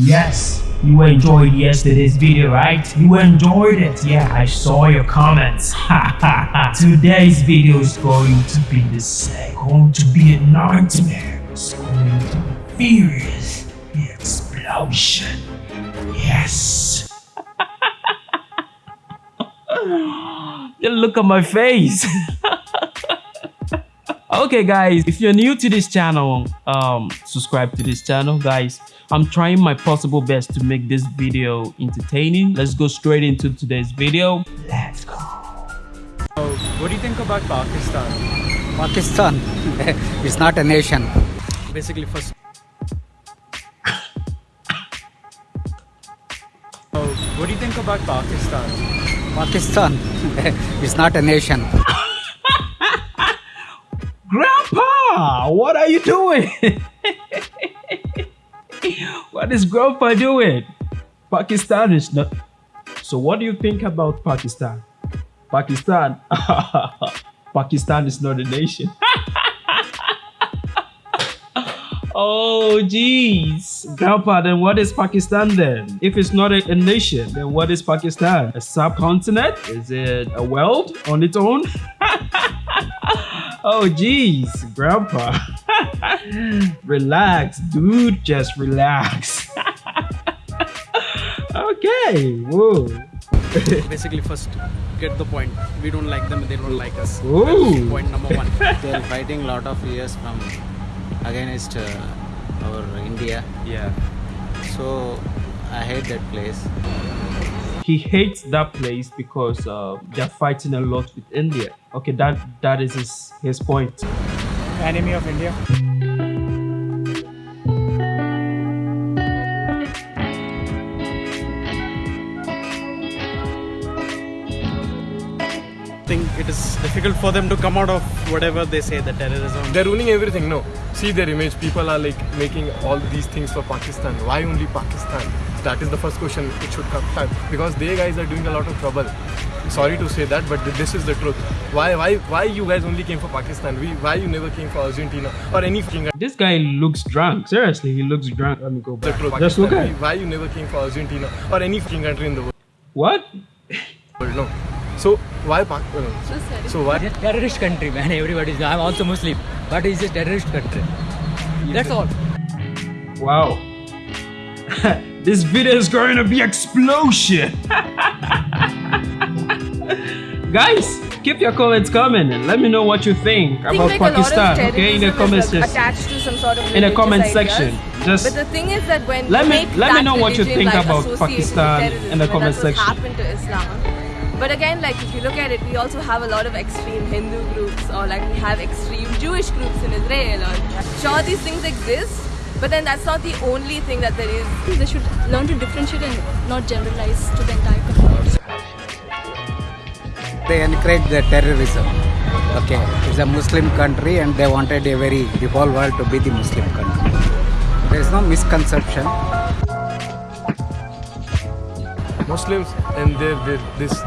Yes, you enjoyed yesterday's video, right? You enjoyed it. Yeah, I saw your comments. Today's video is going to be the same. Going to be a nightmare. It's going to be furious. The explosion. Yes. look on my face. okay guys if you're new to this channel um subscribe to this channel guys i'm trying my possible best to make this video entertaining let's go straight into today's video let's go So, What do you think about Pakistan? Pakistan is not a nation. Basically, first. so, What do you think about Pakistan? Pakistan is not a nation. grandpa what are you doing what is grandpa doing pakistan is not so what do you think about pakistan pakistan pakistan is not a nation Oh, jeez. Grandpa, then what is Pakistan then? If it's not a, a, nation, then what is Pakistan? A subcontinent? Is it a world on its own? oh, jeez. Grandpa. relax, dude. Just relax. Okay. Whoa. Basically, first get the point. We don't like them, they don't like us. Ooh. Point number one. They're fighting a lot of years from against uh, our India. Yeah. So I hate that place. He hates that place because uh, they're fighting a lot with India. Okay, that that is his, his point. Enemy of India. Think it is difficult for them to come out of whatever they say the terrorism. They're ruining everything no. See their image people are like making all these things for pakistan. Why only pakistan? That is the first question it should come time. Because they guys are doing a lot of trouble. Sorry to say that but this is the truth. Why why why you guys only came for pakistan? We why you never came for argentina or any fucking This guy looks drunk. Seriously, he looks drunk. Let me go the truth Just look at why you never came for argentina or any fucking country in the world? What? no so why Pak- uh, so why It's a terrorist country, man. Everybody's. I'm also Muslim, but it's a terrorist country. That's all. Wow. this video is going to be explosion. Guys, keep your comments coming and let me know what you think think about like a lot of Pakistan. Okay, in the terrorism comments is section. attached to some sort of In the comment ideas. section. Just But the thing is that when let me- let me know what you think like, about Pakistan in the comment that's what section. Happened to Islam. But again, like if you look at it, we also have a lot of extreme Hindu groups, or like we have extreme Jewish groups in Israel. Or sure, these things exist, but then that's not the only thing that there is. They should learn to differentiate and not generalize to the entire community. They encourage the terrorism. Okay, it's a Muslim country and they wanted a very the whole world to be the Muslim country. There is no misconception. Muslims and their, their this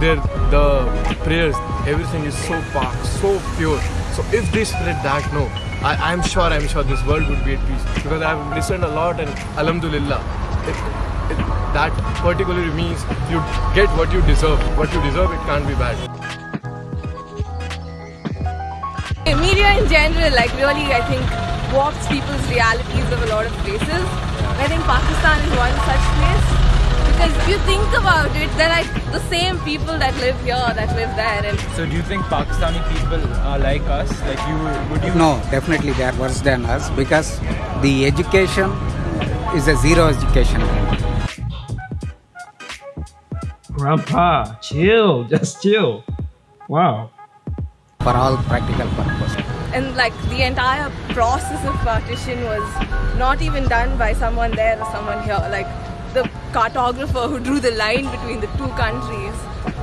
their the prayers everything is so pure so pure. So if they spread that no I, I'm sure I'm sure this world would be at peace. Because I've listened a lot and Alhamdulillah it, it, that particularly means you get what you deserve. What you deserve it can't be bad. Media in general, like really, I think warps people's realities of a lot of places. I think Pakistan is one such place because if you think about it, they're like the same people that live here that live there, and So, do you think Pakistani people are like us? Like you, would you? No, definitely they are worse than us because the education is a zero education. Grandpa, chill. Just chill. Wow. for all practical purposes. and like the entire process of partition was not even done by someone there or someone here. Like the cartographer who drew the line between the two countries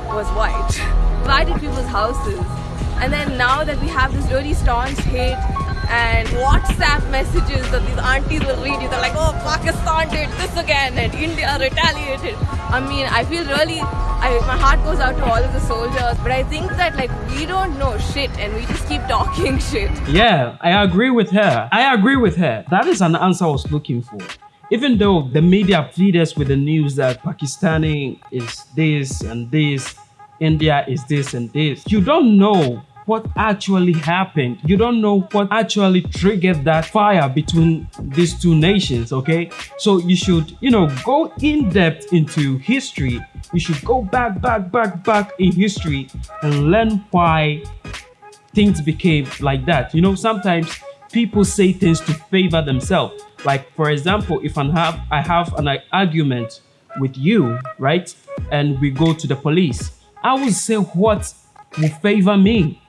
was white. Divided people's houses. And then now that we have this really staunch hate and WhatsApp messages that these aunties will read you, they're like, oh, Pakistan did this again and India retaliated. I mean, I feel really, I, my heart goes out to all of the soldiers, but I think that like we don't know shit and we just keep talking shit. Yeah, I agree with her. I agree with her. That is an answer I was looking for. Even though the media feed us with the news that Pakistani is this and this, India is this and this, you don't know what actually happened. You don't know what actually triggered that fire between these two nations, okay? So you should, you know, go in depth into history. You should go back, back, back, back in history and learn why things became like that. You know, sometimes people say things to favor themselves. Like, for example, if I have, I have an argument with you, right? And we go to the police, I will say what will favor me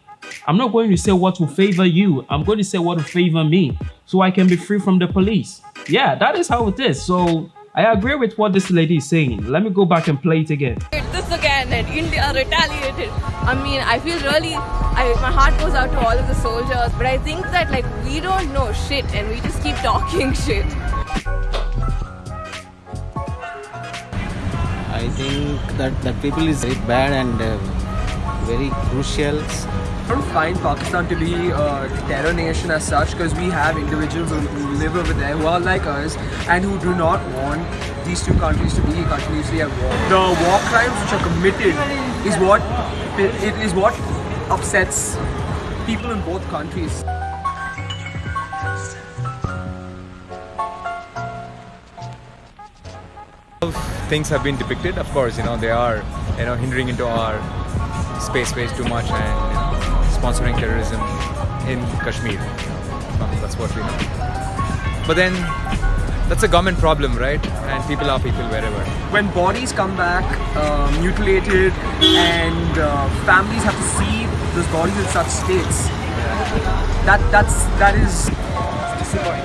I'm not going to say what will favor you. I'm going to say what will favor me so I can be free from the police. Yeah, that is how it is. So I agree with what this lady is saying. Let me go back and play it again. This again and India retaliated. I mean, I feel really, I, my heart goes out to all of the soldiers, but I think that like we don't know shit and we just keep talking shit. I think that that people is very bad and uh, very crucial I don't find Pakistan to be a terror nation as such because we have individuals who, who live over there who are like us and who do not want these two countries to be continuously at war. The war crimes which are committed is what it is what upsets people in both countries. Things have been depicted, of course, you know, they are, you know, hindering into our space space too much and you know, sponsoring terrorism in Kashmir. that's what we know. But then, that's a government problem, right? And people are people wherever. When bodies come back uh, mutilated and uh, families have to see those bodies in such states, that that's that is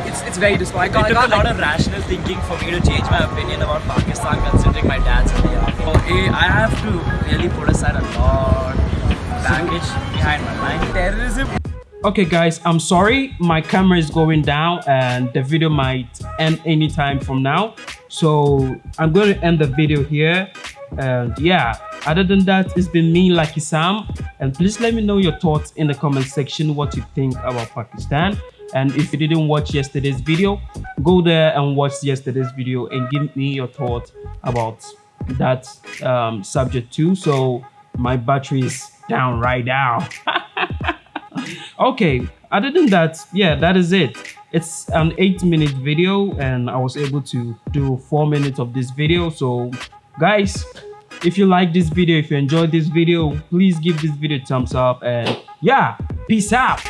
it's, it's very disappointing. It took a lot of rational thinking for me to change my opinion about Pakistan considering my dad's in the army. I have to really put aside a lot of baggage behind my mind. Terrorism. Okay guys, I'm sorry my camera is going down and the video might end anytime from now. So I'm going to end the video here. And yeah, other than that, it's been me, Lucky Sam. And please let me know your thoughts in the comment section, what you think about Pakistan. And if you didn't watch yesterday's video, go there and watch yesterday's video and give me your thoughts about that um, subject too. So my battery is down right now. okay, other than that, yeah, that is it. It's an eight minute video and I was able to do four minutes of this video. So guys, if you like this video, if you enjoyed this video, please give this video a thumbs up and yeah, peace out.